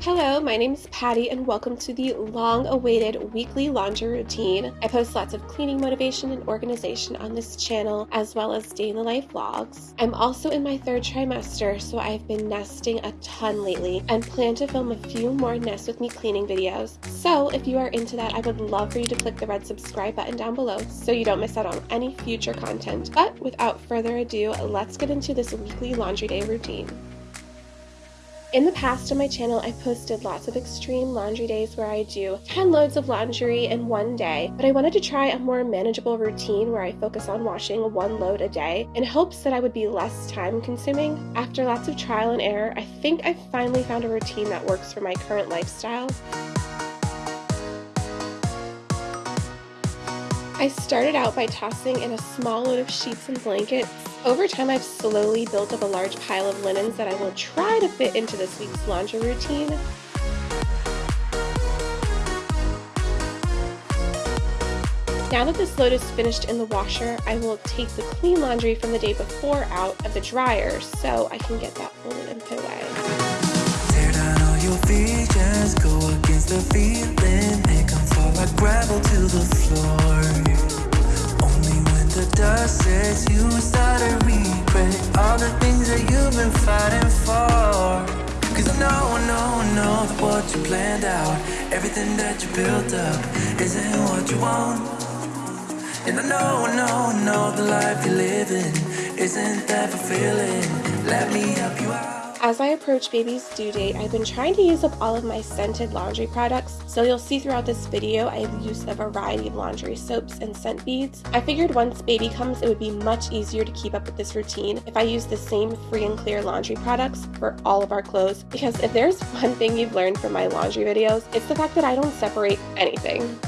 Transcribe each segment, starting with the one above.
Hello, my name is Patty, and welcome to the long awaited weekly laundry routine. I post lots of cleaning motivation and organization on this channel, as well as the life vlogs. I'm also in my third trimester, so I've been nesting a ton lately and plan to film a few more Nest with Me cleaning videos. So, if you are into that, I would love for you to click the red subscribe button down below so you don't miss out on any future content. But without further ado, let's get into this weekly laundry day routine. In the past on my channel, I've posted lots of extreme laundry days where I do 10 loads of laundry in one day, but I wanted to try a more manageable routine where I focus on washing one load a day in hopes that I would be less time consuming. After lots of trial and error, I think I've finally found a routine that works for my current lifestyle. I started out by tossing in a small load of sheets and blankets. Over time, I've slowly built up a large pile of linens that I will try to fit into this week's laundry routine. Now that this load is finished in the washer, I will take the clean laundry from the day before out of the dryer so I can get that folded and put away. Tear down all your go against the feeling, make them fall like gravel to the floor you planned out. Everything that you built up isn't what you want. And I know, I know, I know the life you're living Isn't that fulfilling. Let me help you out as I approach baby's due date, I've been trying to use up all of my scented laundry products, so you'll see throughout this video I have used a variety of laundry soaps and scent beads. I figured once baby comes it would be much easier to keep up with this routine if I use the same free and clear laundry products for all of our clothes, because if there's one thing you've learned from my laundry videos, it's the fact that I don't separate anything.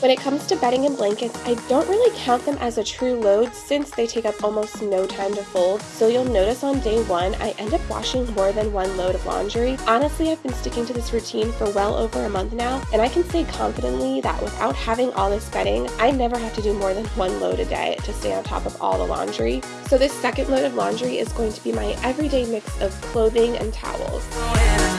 When it comes to bedding and blankets, I don't really count them as a true load since they take up almost no time to fold, so you'll notice on day one I end up washing more than one load of laundry. Honestly, I've been sticking to this routine for well over a month now, and I can say confidently that without having all this bedding, I never have to do more than one load a day to stay on top of all the laundry. So this second load of laundry is going to be my everyday mix of clothing and towels.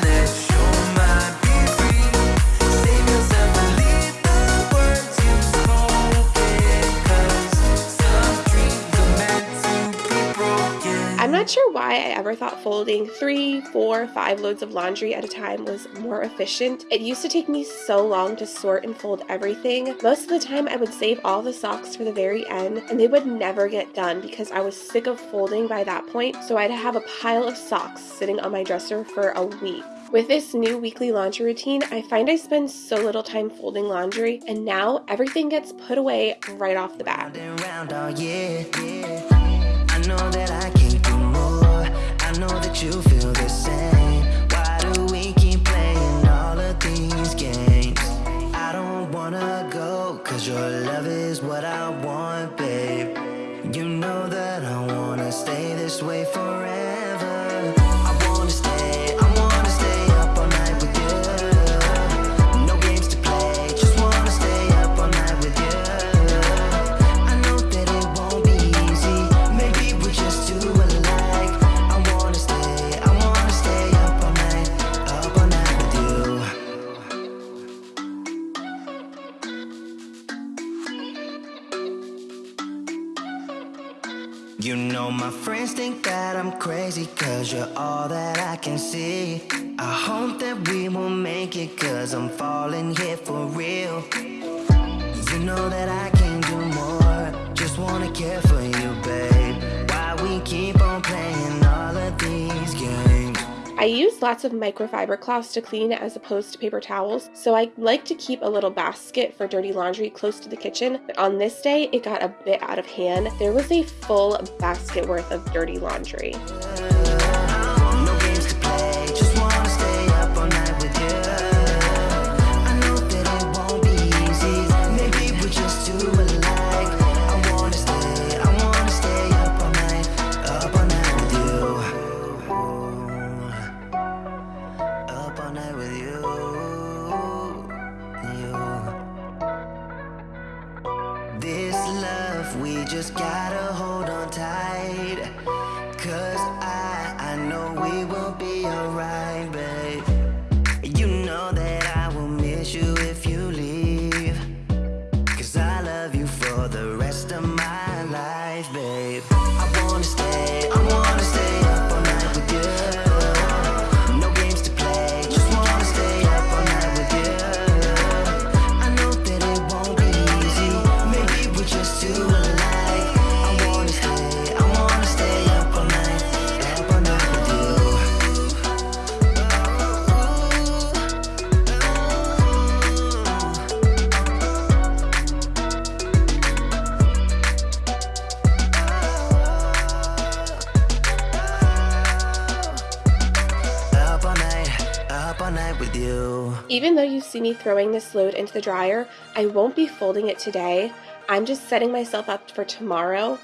Not sure why I ever thought folding three, four, five loads of laundry at a time was more efficient. It used to take me so long to sort and fold everything. Most of the time I would save all the socks for the very end and they would never get done because I was sick of folding by that point so I'd have a pile of socks sitting on my dresser for a week. With this new weekly laundry routine, I find I spend so little time folding laundry, and now everything gets put away right off the bat. That you feel the same. Why do we keep playing all of these games? I don't wanna go Cause your love is what I want, babe. You know that I wanna stay this way forever I use lots of microfiber cloths to clean as opposed to paper towels, so I like to keep a little basket for dirty laundry close to the kitchen, but on this day it got a bit out of hand. There was a full basket worth of dirty laundry. Just gotta hold on tight see me throwing this load into the dryer, I won't be folding it today. I'm just setting myself up for tomorrow.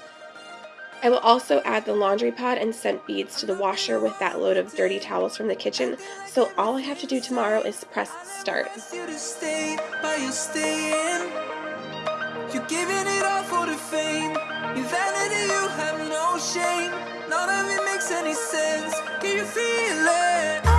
I will also add the laundry pad and scent beads to the washer with that load of dirty towels from the kitchen. So all I have to do tomorrow is press start. None of it makes any sense. Can you feel it?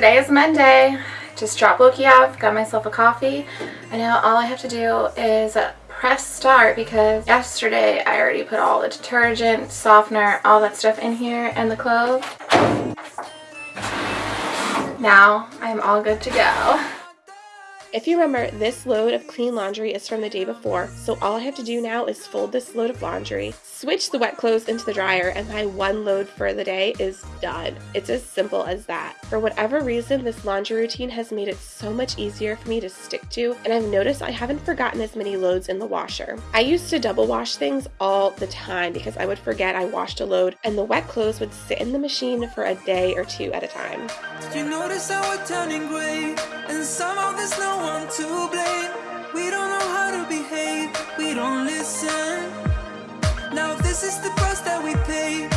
Today is Monday. Just dropped Loki off, got myself a coffee, I know all I have to do is press start because yesterday I already put all the detergent, softener, all that stuff in here and the clove. Now I'm all good to go. If you remember, this load of clean laundry is from the day before, so all I have to do now is fold this load of laundry, switch the wet clothes into the dryer, and my one load for the day is done. It's as simple as that. For whatever reason, this laundry routine has made it so much easier for me to stick to, and I've noticed I haven't forgotten as many loads in the washer. I used to double wash things all the time because I would forget I washed a load, and the wet clothes would sit in the machine for a day or two at a time. One to blame. We don't know how to behave, we don't listen. Now this is the price that we pay,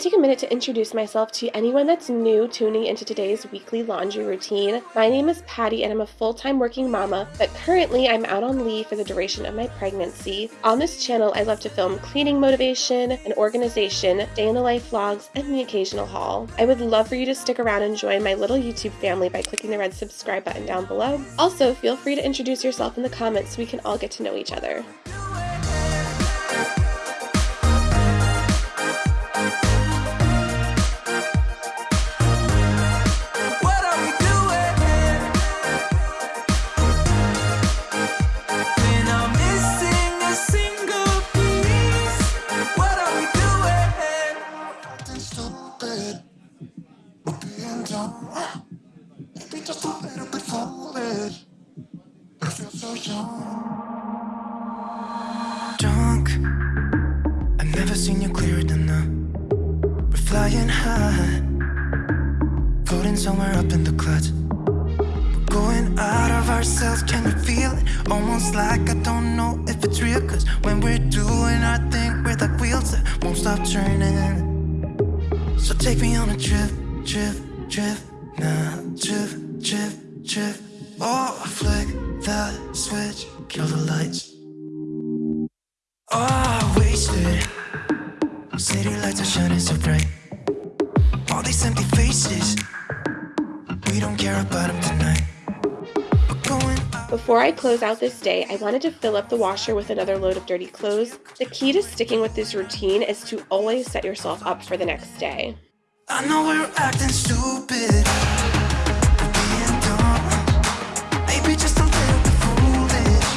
take a minute to introduce myself to anyone that's new tuning into today's weekly laundry routine. My name is Patty and I'm a full time working mama, but currently I'm out on leave for the duration of my pregnancy. On this channel, I love to film cleaning motivation and organization, day in the life vlogs, and the occasional haul. I would love for you to stick around and join my little YouTube family by clicking the red subscribe button down below. Also, feel free to introduce yourself in the comments so we can all get to know each other. Turning. So take me on a trip, trip, trip, now, trip, trip, trip. Oh, flick the switch, kill the lights. Oh, wasted. City lights are shining so bright. All these empty faces. We don't care about them tonight. Before I close out this day, I wanted to fill up the washer with another load of dirty clothes. The key to sticking with this routine is to always set yourself up for the next day. I know we're acting stupid. being dumb. Maybe just a little bit foolish.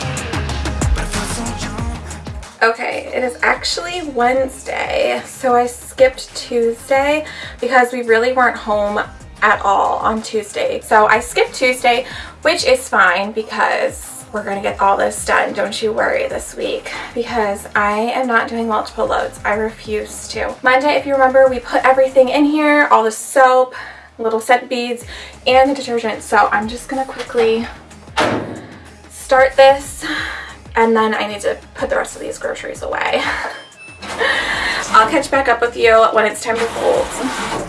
But I feel so young. Okay, it is actually Wednesday, so I skipped Tuesday because we really weren't home at all on Tuesday. So I skipped Tuesday, which is fine because we're going to get all this done. Don't you worry this week because I am not doing multiple loads. I refuse to. Monday, if you remember, we put everything in here, all the soap, little scent beads, and the detergent. So I'm just going to quickly start this and then I need to put the rest of these groceries away. I'll catch back up with you when it's time to fold.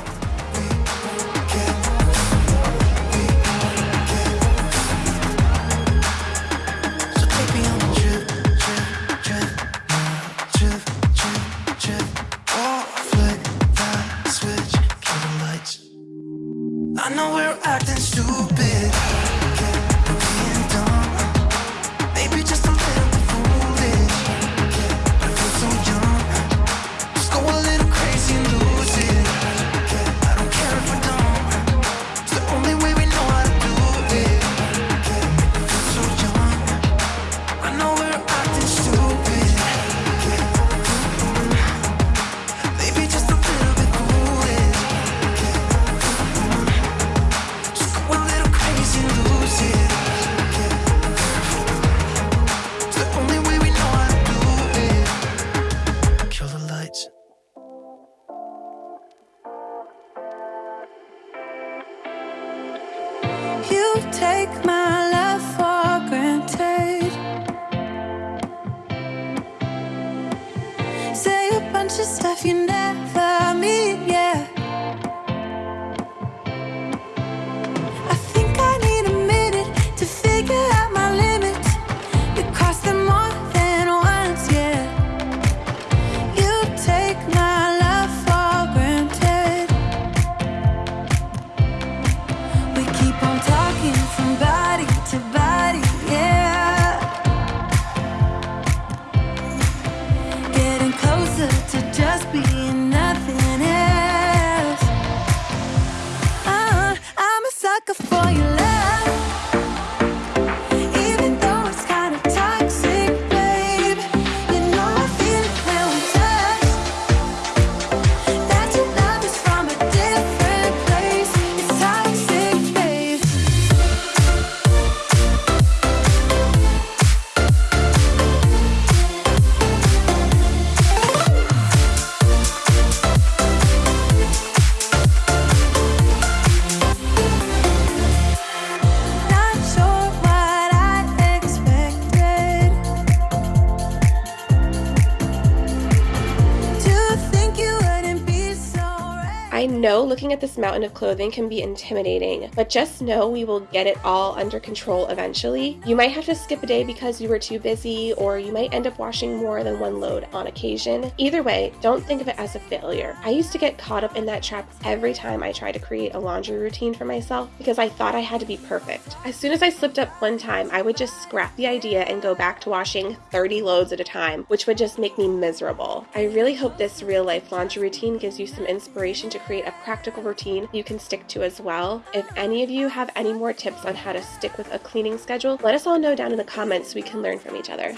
Looking at this mountain of clothing can be intimidating, but just know we will get it all under control eventually. You might have to skip a day because you were too busy, or you might end up washing more than one load on occasion. Either way, don't think of it as a failure. I used to get caught up in that trap every time I tried to create a laundry routine for myself because I thought I had to be perfect. As soon as I slipped up one time, I would just scrap the idea and go back to washing 30 loads at a time, which would just make me miserable. I really hope this real life laundry routine gives you some inspiration to create a practical routine you can stick to as well. If any of you have any more tips on how to stick with a cleaning schedule, let us all know down in the comments so we can learn from each other.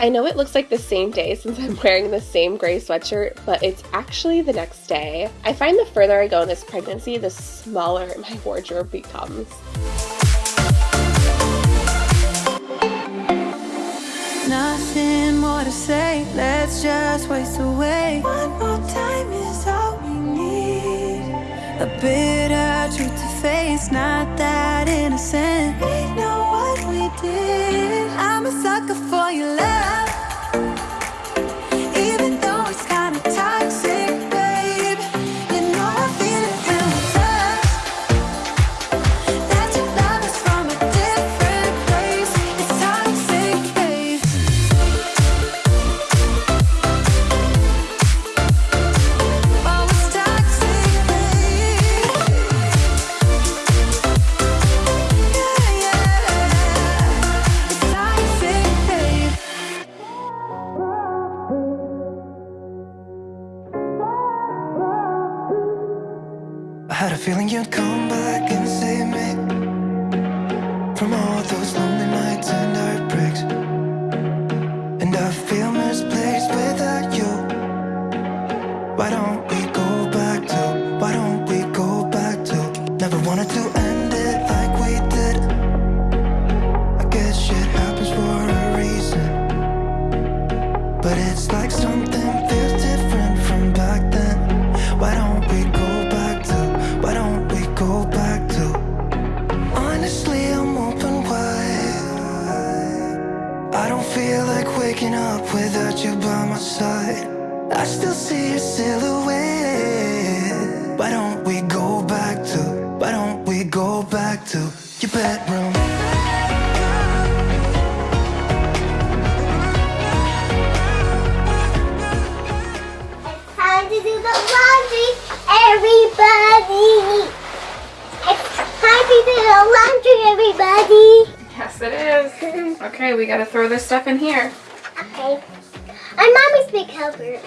I know it looks like the same day since I'm wearing the same gray sweatshirt, but it's actually the next day. I find the further I go in this pregnancy, the smaller my wardrobe becomes. Nothing more to say, let's just waste away. One more time is all we need. A bitter truth to face, not that innocent. Had a feeling you'd come back and save me from all those feel like waking up without you by my side. I still see your silhouette. Why don't we go back to? Why don't we go back to your bedroom? Time to do the laundry, everybody. It's time to do the laundry, everybody. Yes, it is. Okay, we gotta throw this stuff in here. Okay. I'm mommy's big helper.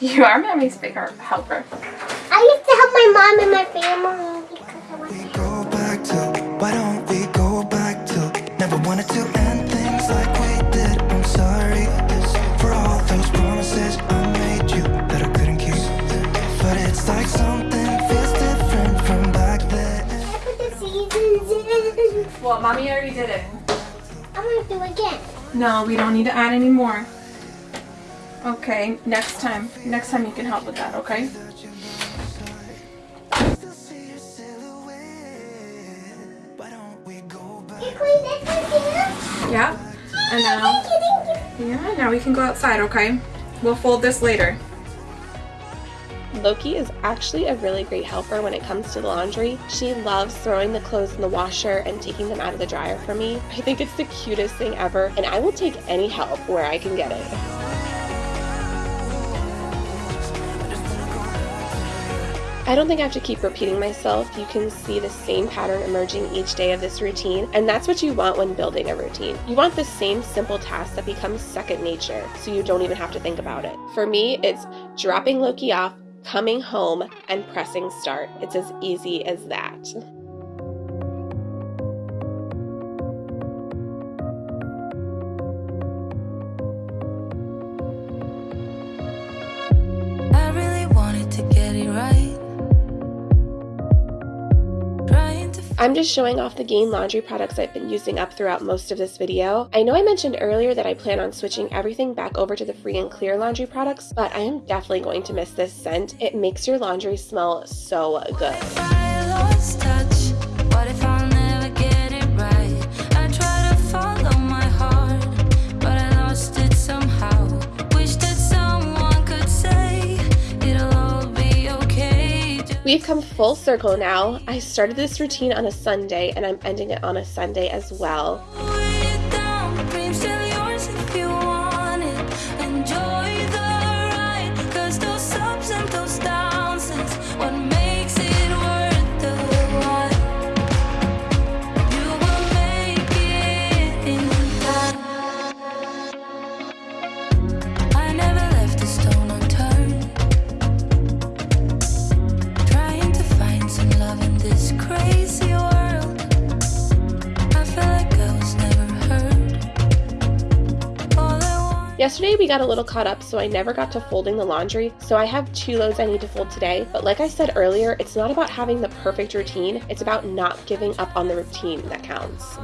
You are mommy's big helper. I used to help my mom and my family because I was we go back to? Why don't we go back to? Never wanted to Well, mommy already did it. I'm gonna do it again. No, we don't need to add any more. Okay, next time. Next time you can help with that, okay? Still see your silhouette. Why don't we go back? You clean this too? Yeah. And now, Thank you, thank you. yeah, now we can go outside, okay? We'll fold this later. Loki is actually a really great helper when it comes to the laundry. She loves throwing the clothes in the washer and taking them out of the dryer for me. I think it's the cutest thing ever, and I will take any help where I can get it. I don't think I have to keep repeating myself. You can see the same pattern emerging each day of this routine, and that's what you want when building a routine. You want the same simple task that becomes second nature, so you don't even have to think about it. For me, it's dropping Loki off, coming home, and pressing start. It's as easy as that. I'm just showing off the Gain laundry products I've been using up throughout most of this video. I know I mentioned earlier that I plan on switching everything back over to the free and clear laundry products, but I am definitely going to miss this scent. It makes your laundry smell so good. We've come full circle now. I started this routine on a Sunday and I'm ending it on a Sunday as well. Got a little caught up, so I never got to folding the laundry, so I have two loads I need to fold today. But like I said earlier, it's not about having the perfect routine, it's about not giving up on the routine that counts.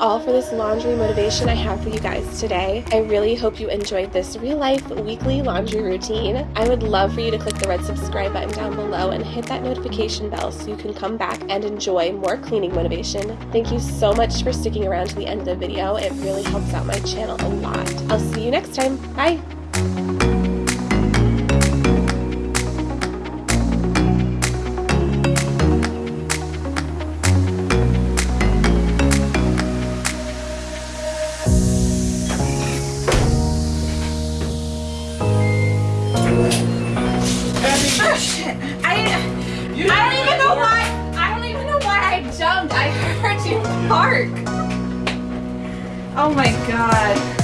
All for this laundry motivation I have for you guys today. I really hope you enjoyed this real life weekly laundry routine. I would love for you to click the red subscribe button down below and hit that notification bell so you can come back and enjoy more cleaning motivation. Thank you so much for sticking around to the end of the video. It really helps out my channel a lot. I'll see you next time. Bye! Shit! I I don't even know why. I don't even know why I jumped. I heard you bark. Oh my god.